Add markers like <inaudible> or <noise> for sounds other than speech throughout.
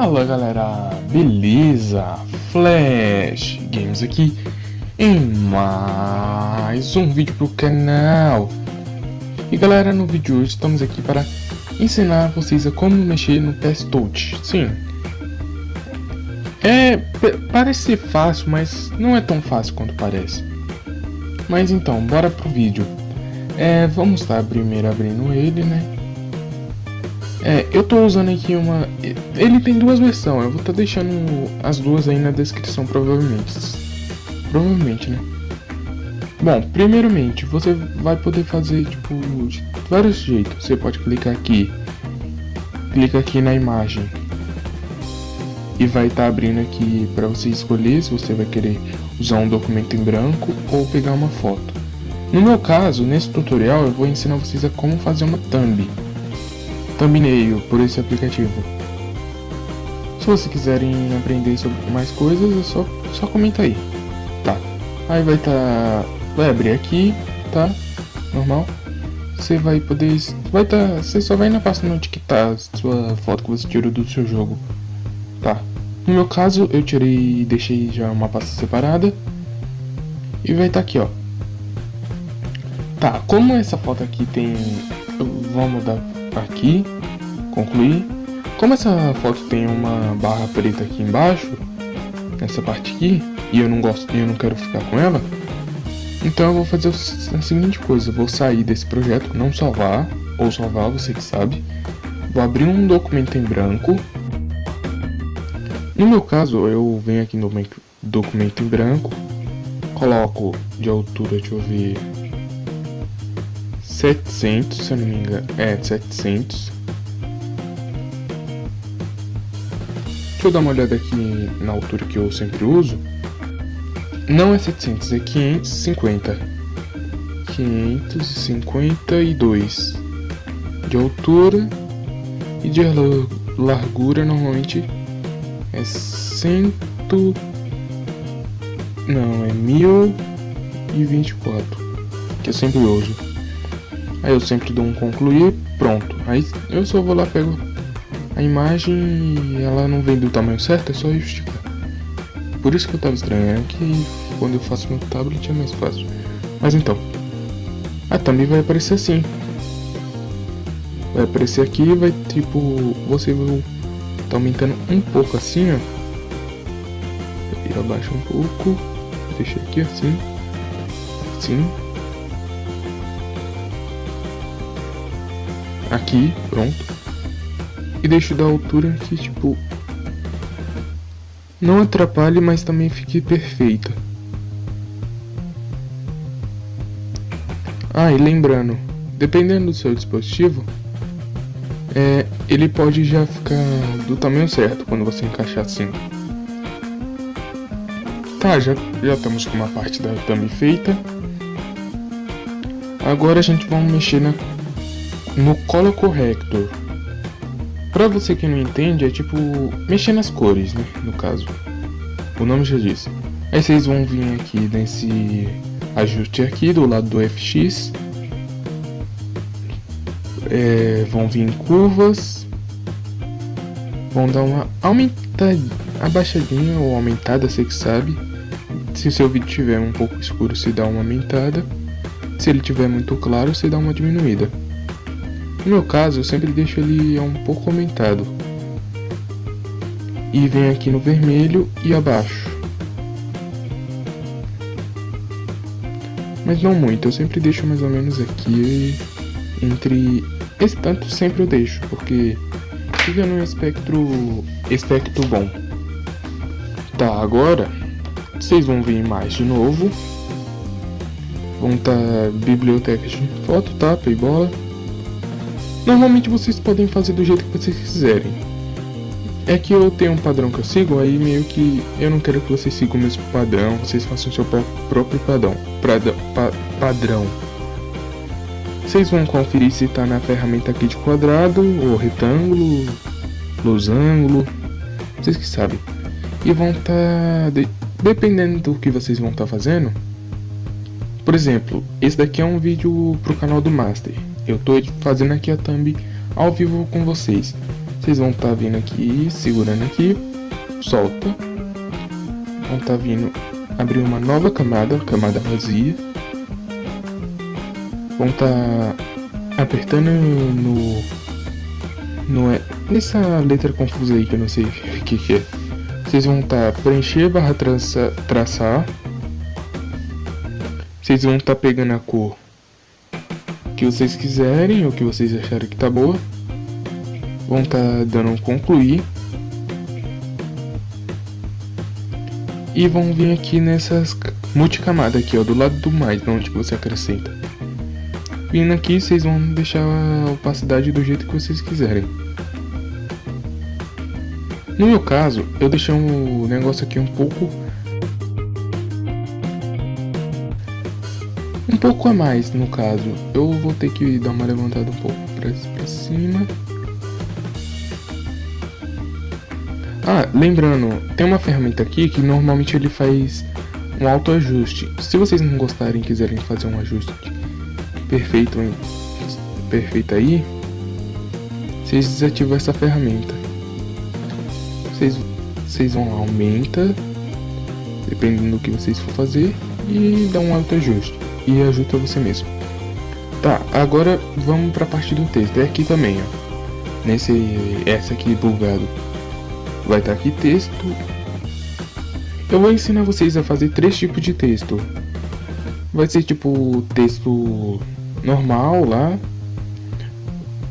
Fala galera, beleza? Flash Games aqui em mais um vídeo pro canal. E galera, no vídeo de hoje estamos aqui para ensinar vocês a como mexer no PS Touch. Sim, é, parece ser fácil, mas não é tão fácil quanto parece. Mas então, bora pro vídeo. É, Vamos estar primeiro abrindo ele, né? É, eu tô usando aqui uma... Ele tem duas versões, eu vou estar tá deixando as duas aí na descrição provavelmente. Provavelmente, né? Bom, primeiramente, você vai poder fazer, tipo, de vários jeitos. Você pode clicar aqui, clica aqui na imagem e vai estar tá abrindo aqui para você escolher se você vai querer usar um documento em branco ou pegar uma foto. No meu caso, nesse tutorial, eu vou ensinar vocês a como fazer uma thumb thumbnail por esse aplicativo. Se vocês quiserem aprender sobre mais coisas, é só, só comenta aí. Tá. Aí vai. Tá, vai abrir aqui, tá? Normal. Você vai poder. Vai tá. Você só vai na pasta onde que tá a sua foto que você tirou do seu jogo. Tá. No meu caso, eu tirei e deixei já uma pasta separada. E vai estar tá aqui, ó. Tá, como essa foto aqui tem. Vamos mudar aqui, concluir. Como essa foto tem uma barra preta aqui embaixo, nessa parte aqui, e eu não gosto, eu não quero ficar com ela, então eu vou fazer a seguinte coisa, vou sair desse projeto, não salvar, ou salvar, você que sabe, vou abrir um documento em branco, no meu caso, eu venho aqui no documento em branco, coloco de altura, deixa eu ver, 700, se eu não me engano. É, 700. Deixa eu dar uma olhada aqui na altura que eu sempre uso. Não é 700, é 550. 552 de altura e de largura normalmente é 100 não, é 1024 que eu sempre uso. Aí eu sempre dou um concluir, pronto. Aí eu só vou lá, pego a imagem e ela não vem do tamanho certo, é só esticar. Por isso que eu tava estranhando, que quando eu faço meu tablet é mais fácil. Mas então, a thumb vai aparecer assim. Vai aparecer aqui e vai tipo, você tá aumentando um pouco assim, ó. E abaixa um pouco, deixa aqui assim, assim. Aqui, pronto. E deixo da altura que, tipo, não atrapalhe, mas também fique perfeita. Ah, e lembrando, dependendo do seu dispositivo, é, ele pode já ficar do tamanho certo quando você encaixar assim. Tá, já, já estamos com uma parte da thumb feita. Agora a gente vai mexer na no Color Corrector. Pra você que não entende, é tipo mexer nas cores, né? No caso, o nome já disse. Aí vocês vão vir aqui nesse ajuste aqui do lado do FX. É, vão vir em curvas. Vão dar uma aumentada, abaixadinha ou aumentada, você que sabe. Se seu vídeo tiver um pouco escuro, se dá uma aumentada. Se ele tiver muito claro, você dá uma diminuída. No meu caso, eu sempre deixo ele um pouco aumentado. E vem aqui no vermelho e abaixo. Mas não muito, eu sempre deixo mais ou menos aqui entre... Esse tanto sempre eu deixo, porque fica num espectro, espectro bom. Tá, agora vocês vão vir mais de novo. Vão estar tá bibliotecas de foto, tapa e bola. Normalmente vocês podem fazer do jeito que vocês quiserem. É que eu tenho um padrão que eu sigo, aí meio que eu não quero que vocês sigam o mesmo padrão, vocês façam o seu próprio padrão. Prada, pa, padrão. Vocês vão conferir se está na ferramenta aqui de quadrado, ou retângulo, losango, vocês que sabem. E vão estar, tá, de, dependendo do que vocês vão estar tá fazendo, por exemplo, esse daqui é um vídeo pro canal do Master. Eu tô fazendo aqui a thumb ao vivo com vocês. Vocês vão estar tá vindo aqui, segurando aqui, solta. Vão estar tá vindo abrir uma nova camada, camada vazia. Vão estar tá apertando no, no nessa letra confusa aí que eu não sei <laughs> o que, que é. Vocês vão estar tá preencher barra traça, traçar. Vocês vão estar tá pegando a cor que vocês quiserem ou que vocês acharem que tá boa. Vão estar tá dando um concluir. E vão vir aqui nessas multicamadas aqui, ó, do lado do mais, onde você acrescenta. Vindo aqui, vocês vão deixar a opacidade do jeito que vocês quiserem. No meu caso, eu deixei o negócio aqui um pouco... pouco a mais, no caso. Eu vou ter que dar uma levantada um pouco pra, pra cima. Ah, lembrando, tem uma ferramenta aqui que normalmente ele faz um autoajuste. Se vocês não gostarem e quiserem fazer um ajuste perfeito, perfeito aí, vocês desativam essa ferramenta. Vocês, vocês vão aumenta, dependendo do que vocês for fazer, e dá um autoajuste. E ajusta você mesmo. Tá, agora vamos para a parte do texto. É aqui também, ó. Nesse, essa aqui bugado vai estar aqui texto. Eu vou ensinar vocês a fazer três tipos de texto. Vai ser tipo texto normal lá,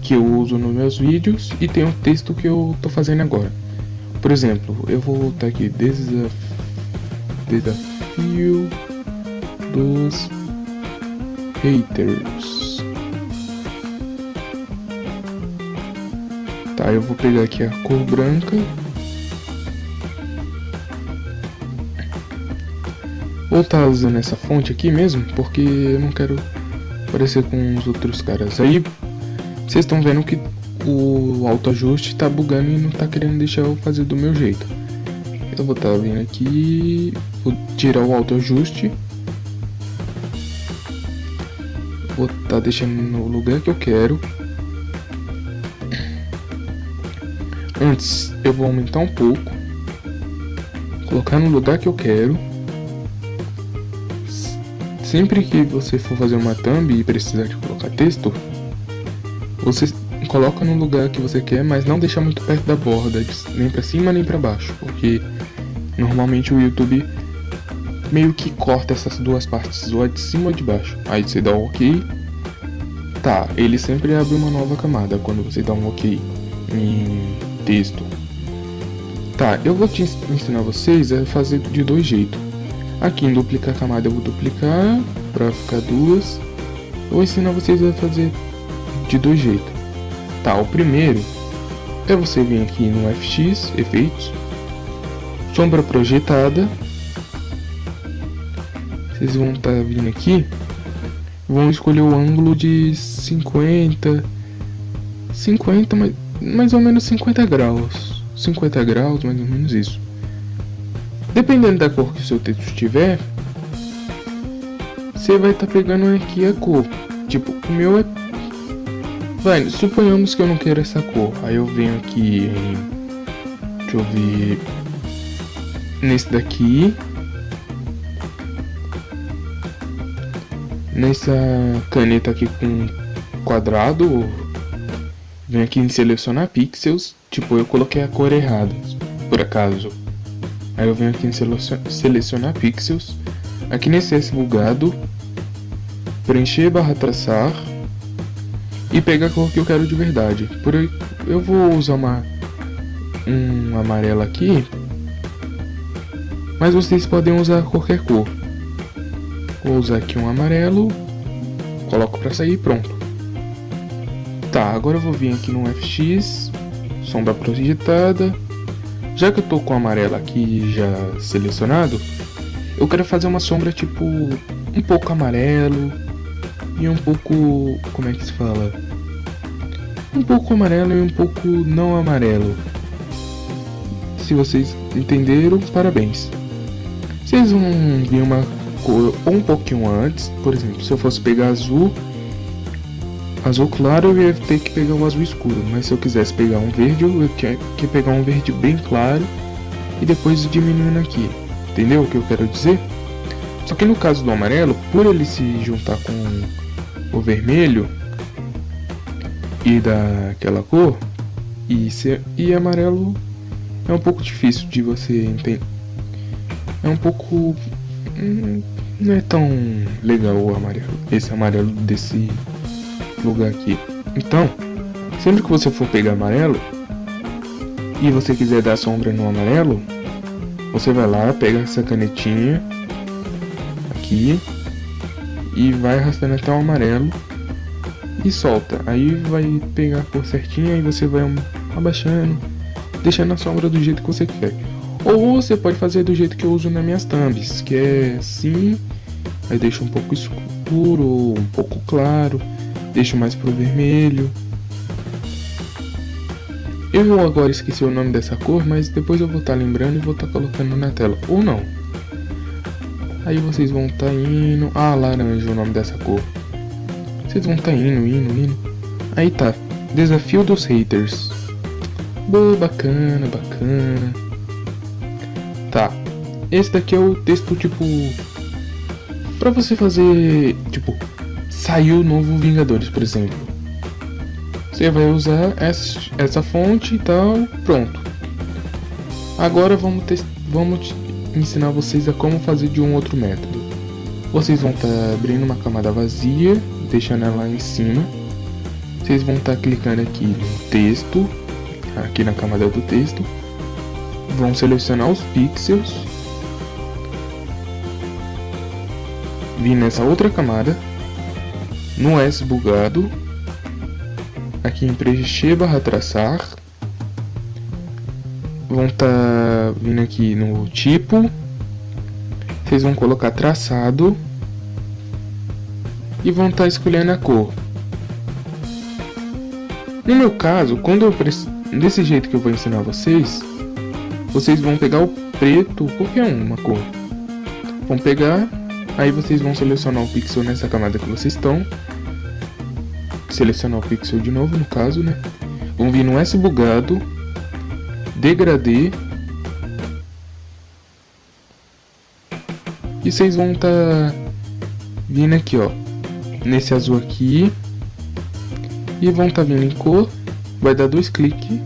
que eu uso nos meus vídeos, e tem o texto que eu tô fazendo agora. Por exemplo, eu vou voltar aqui, desafio, desafio dos haters. Tá, eu vou pegar aqui a cor branca Vou estar tá usando essa fonte aqui mesmo, porque eu não quero parecer com os outros caras. Aí, vocês estão vendo que o autoajuste está bugando e não está querendo deixar eu fazer do meu jeito. Eu vou estar tá vindo aqui, vou tirar o autoajuste. Vou estar tá deixando no lugar que eu quero. Antes, eu vou aumentar um pouco. Colocar no lugar que eu quero. Sempre que você for fazer uma thumb e precisar de colocar texto, você coloca no lugar que você quer, mas não deixa muito perto da borda, nem para cima nem para baixo, porque normalmente o YouTube meio que corta essas duas partes, é de cima ou de baixo. Aí você dá um OK. Tá, ele sempre abre uma nova camada quando você dá um OK em texto. Tá, eu vou te ensinar vocês a fazer de dois jeitos. Aqui em duplicar camada eu vou duplicar para ficar duas. Eu vou ensinar vocês a fazer de dois jeitos. Tá, o primeiro é você vir aqui no FX, efeitos, sombra projetada. Vocês vão estar tá vindo aqui, vão escolher o ângulo de 50, 50, mais, mais ou menos 50 graus, 50 graus, mais ou menos isso. Dependendo da cor que o seu texto tiver, você vai estar tá pegando aqui a cor. Tipo, o meu é... Vai, suponhamos que eu não quero essa cor. Aí eu venho aqui em... Deixa eu ver... Nesse daqui. Nessa caneta aqui com quadrado. Venho aqui em selecionar pixels. Tipo, eu coloquei a cor errada. Por acaso. Aí eu venho aqui em selecionar pixels, aqui nesse S bugado, preencher barra traçar e pegar a cor que eu quero de verdade. Por aí eu vou usar uma um amarelo aqui, mas vocês podem usar qualquer cor. Vou usar aqui um amarelo, coloco para sair pronto. Tá, agora eu vou vir aqui no FX, sombra projetada, já que eu tô com o amarelo aqui já selecionado, eu quero fazer uma sombra tipo um pouco amarelo e um pouco, como é que se fala? Um pouco amarelo e um pouco não amarelo. Se vocês entenderam, parabéns. Vocês vão vir uma cor um pouquinho antes, por exemplo, se eu fosse pegar azul azul claro eu ia ter que pegar o azul escuro, mas se eu quisesse pegar um verde, eu ter que pegar um verde bem claro e depois diminuindo aqui. Entendeu o que eu quero dizer? Só que no caso do amarelo, por ele se juntar com o vermelho e daquela cor, e, ser, e amarelo é um pouco difícil de você entender. É um pouco. Hum, não é tão legal o amarelo, esse amarelo desse lugar aqui. Então, sempre que você for pegar amarelo e você quiser dar sombra no amarelo, você vai lá, pega essa canetinha aqui e vai arrastando até o amarelo e solta. Aí vai pegar a cor certinha e você vai abaixando, deixando a sombra do jeito que você quer. Ou você pode fazer do jeito que eu uso nas minhas thumbs, que é assim, aí deixa um pouco escuro, um pouco claro, deixo mais pro vermelho. Eu agora esqueci o nome dessa cor, mas depois eu vou estar tá lembrando e vou estar tá colocando na tela, ou não. Aí vocês vão estar tá indo... Ah, laranja é o nome dessa cor. Vocês vão estar tá indo, indo, indo. Aí tá, desafio dos haters. Boa, bacana, bacana. Esse daqui é o texto, tipo... Pra você fazer, tipo... Saiu o novo Vingadores, por exemplo. Você vai usar essa, essa fonte e tal, pronto. Agora vamos, vamos ensinar vocês a como fazer de um outro método. Vocês vão estar tá abrindo uma camada vazia, deixando ela em cima. Vocês vão estar tá clicando aqui no texto, aqui na camada do texto vão selecionar os pixels, vir nessa outra camada, no S bugado, aqui em preencher barra traçar, vão estar tá vindo aqui no tipo, vocês vão colocar traçado. E vão estar tá escolhendo a cor. No meu caso, quando eu desse jeito que eu vou ensinar vocês, vocês vão pegar o preto, qualquer um, uma cor. Vão pegar, aí vocês vão selecionar o pixel nessa camada que vocês estão. Selecionar o pixel de novo, no caso, né? Vão vir no S bugado, degradê. E vocês vão estar tá vindo aqui, ó. Nesse azul aqui. E vão estar tá vindo em cor. Vai dar dois cliques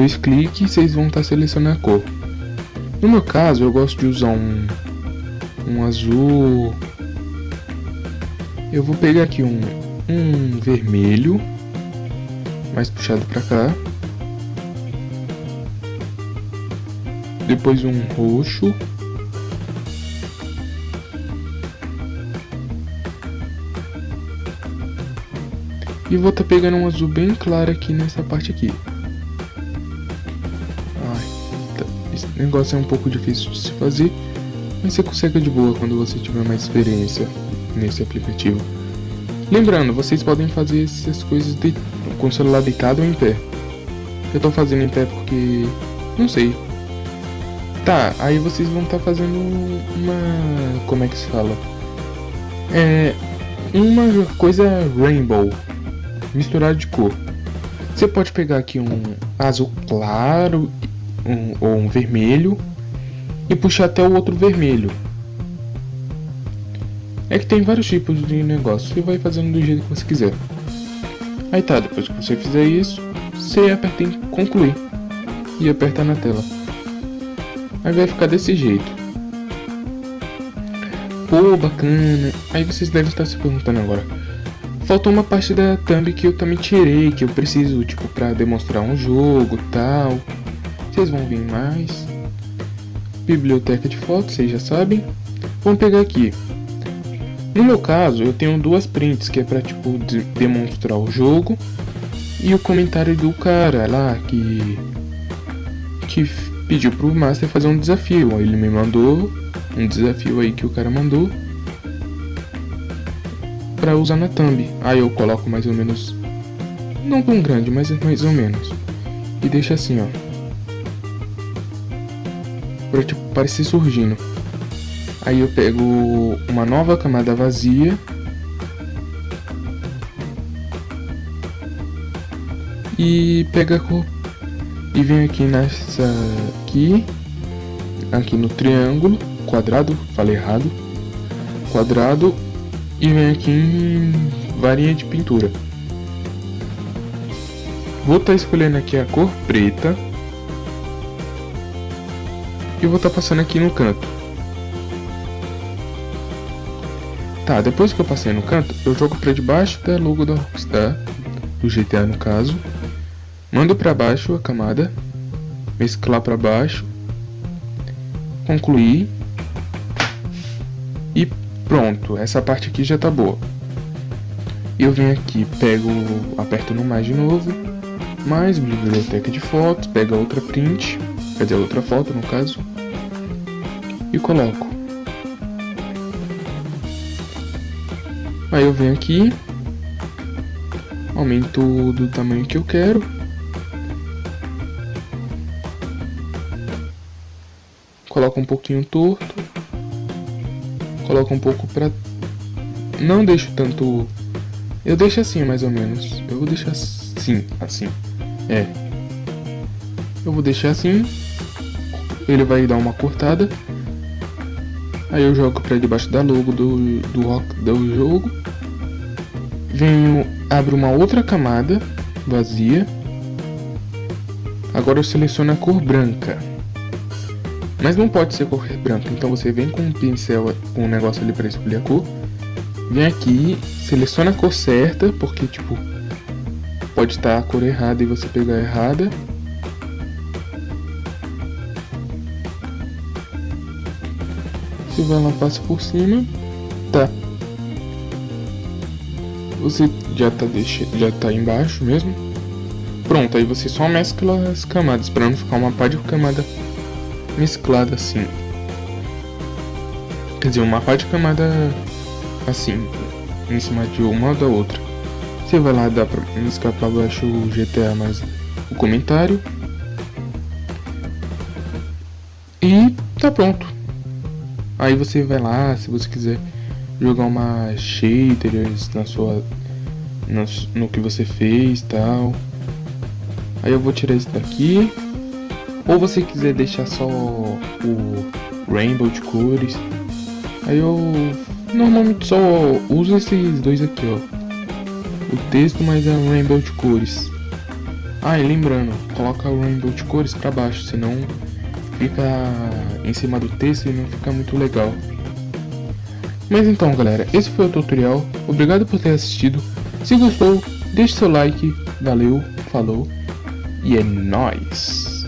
dois cliques vocês vão estar tá selecionando a cor. No meu caso, eu gosto de usar um, um azul. Eu vou pegar aqui um, um vermelho, mais puxado para cá. Depois um roxo. E vou estar tá pegando um azul bem claro aqui nessa parte aqui. Negócio é um pouco difícil de se fazer, mas você consegue de boa quando você tiver mais experiência nesse aplicativo. Lembrando, vocês podem fazer essas coisas de, com o celular deitado ou em pé. Eu tô fazendo em pé porque... não sei. Tá, aí vocês vão estar tá fazendo uma... como é que se fala? É... uma coisa rainbow, misturado de cor. Você pode pegar aqui um azul claro um, ou um vermelho e puxar até o outro vermelho. É que tem vários tipos de negócio, você vai fazendo do jeito que você quiser. Aí tá, depois que você fizer isso, você aperta em concluir e aperta na tela. Aí vai ficar desse jeito. Pô, bacana. Aí vocês devem estar se perguntando agora. Faltou uma parte da thumb que eu também tirei, que eu preciso, tipo, pra demonstrar um jogo tal. Vocês vão vir mais. Biblioteca de fotos, vocês já sabem. Vamos pegar aqui. No meu caso, eu tenho duas prints que é para tipo de demonstrar o jogo e o comentário do cara lá que que pediu pro Master fazer um desafio. Ele me mandou um desafio aí que o cara mandou para usar na thumb. Aí eu coloco mais ou menos não tão grande, mas mais ou menos. E deixa assim, ó pra tipo, parecer surgindo. Aí eu pego uma nova camada vazia. E pega a cor. E vem aqui nessa aqui. Aqui no triângulo. Quadrado, falei errado. Quadrado. E vem aqui em varinha de pintura. Vou estar tá escolhendo aqui a cor preta. E vou estar tá passando aqui no canto. Tá, depois que eu passei no canto, eu jogo para debaixo da logo da Rockstar, do GTA no caso. Mando para baixo a camada, mesclar para baixo, concluir e pronto, essa parte aqui já tá boa. Eu venho aqui, pego, aperto no mais de novo, mais biblioteca de fotos, pega outra print, quer dizer, outra foto no caso, e coloco. Aí eu venho aqui, aumento do tamanho que eu quero. Coloco um pouquinho torto. Coloco um pouco pra... Não deixo tanto... Eu deixo assim, mais ou menos. Eu vou deixar assim, assim. É. Eu vou deixar assim. Ele vai dar uma cortada. Aí eu jogo pra debaixo da logo do, do, do jogo. Venho, abro uma outra camada vazia. Agora eu seleciono a cor branca. Mas não pode ser cor branca, então você vem com um pincel, com um negócio ali para escolher a cor. Vem aqui, seleciona a cor certa, porque tipo, pode estar a cor errada e você pegar errada. Você vai lá, passa por cima. Tá. Você já tá, deixa, já tá embaixo mesmo. Pronto, aí você só mescla as camadas para não ficar uma pá de camada mesclada assim. Quer dizer, uma pá de camada assim, em cima de uma ou da outra. Você vai lá, dá pra mesclar para baixo o GTA mais o comentário. E tá pronto. Aí você vai lá, se você quiser jogar uma shaders na sua no, no que você fez tal. Aí eu vou tirar isso daqui. Ou você quiser deixar só o rainbow de cores. Aí eu normalmente só uso esses dois aqui, ó. O texto mais a rainbow de cores. Ah, e lembrando, coloca o rainbow de cores para baixo, senão fica em cima do texto e não fica muito legal. Mas então galera, esse foi o tutorial, obrigado por ter assistido, se gostou, deixe seu like, valeu, falou e é nóis!